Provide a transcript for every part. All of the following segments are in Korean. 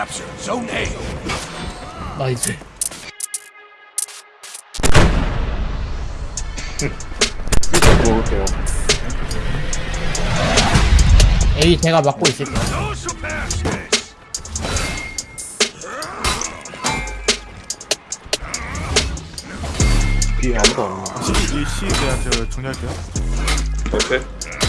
capture Zone A. 나이스. 일단 먹을게요. A 제가 막고 있을게요. 뒤에 아무도 안 와. 이 C에 대한 제가 정리할게요. 오케이.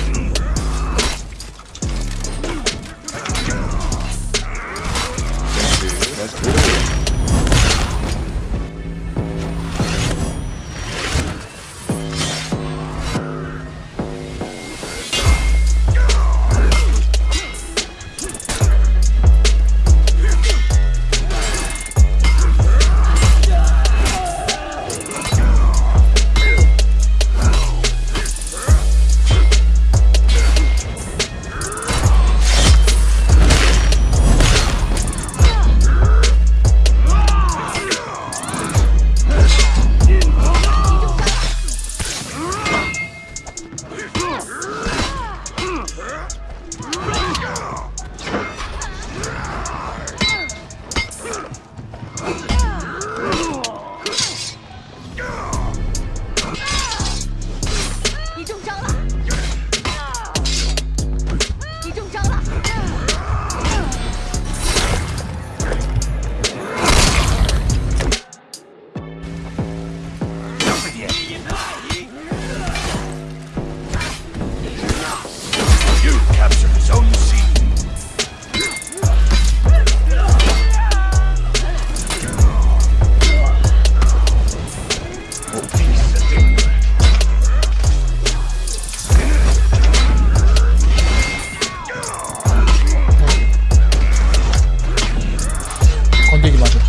건들지 마세요.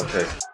오케이. Nothing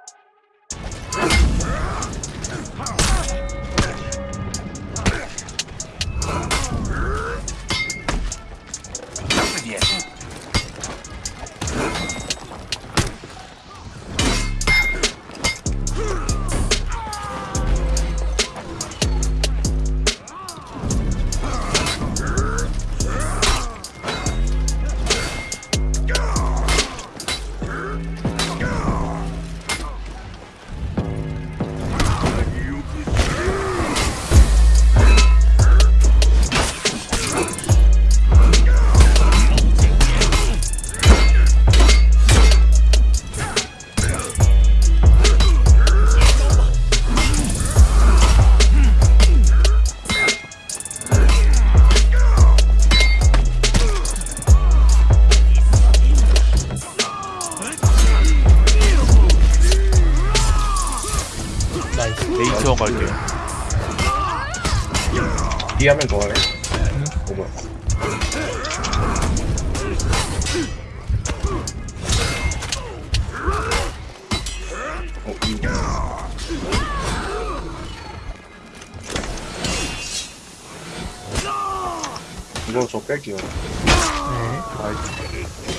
지원 갈게요. B 하면. 어, 뭐야. 어, 이. 이거 저 뺄게요. 네. 나이스.